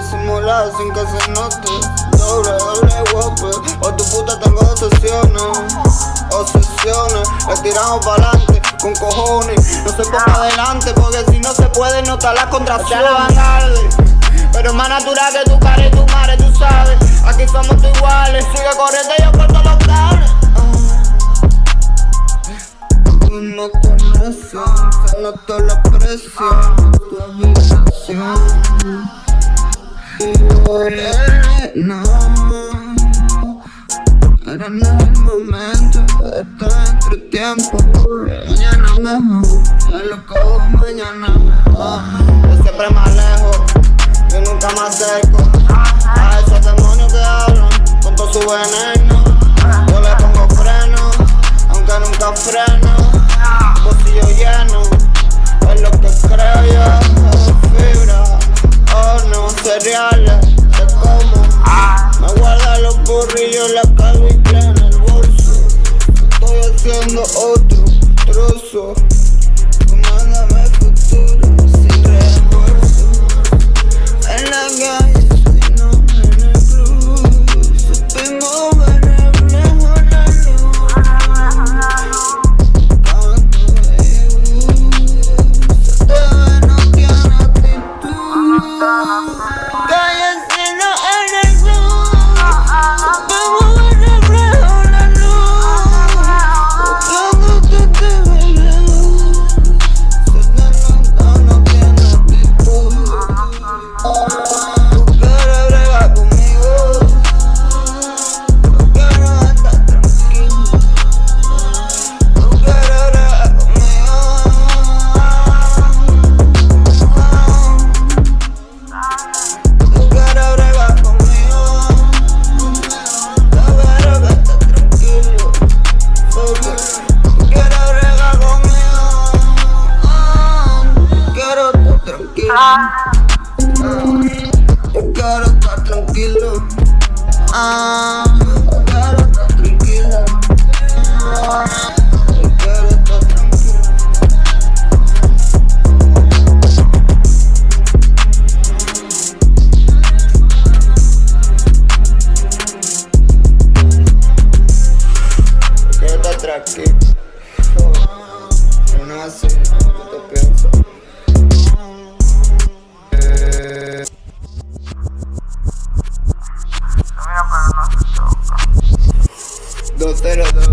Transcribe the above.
disimulado sin que se note. Doble, doble guapo, o tu puta tengo obsesiones Obsesiones, le tiramos pa'lante con cojones No se ponga adelante porque si no se puede notar las contracciones la vanguardia Pero es más natural que tu cara y tu madre, tú sabes. Aquí somos todos iguales, sigue corriendo y yo corto los cables Tú no conoces, se nota la presión Tu habitación No Ahora no es el momento estar entre tiempo Mañana mejor, ya lo cojo mañana mejor Yo siempre más lejos, yo nunca me acerco. A esos demonios que hablan con todo su veneno я на отру тросов Ah. Eu quero tá tranquilo. Ah. Yeah.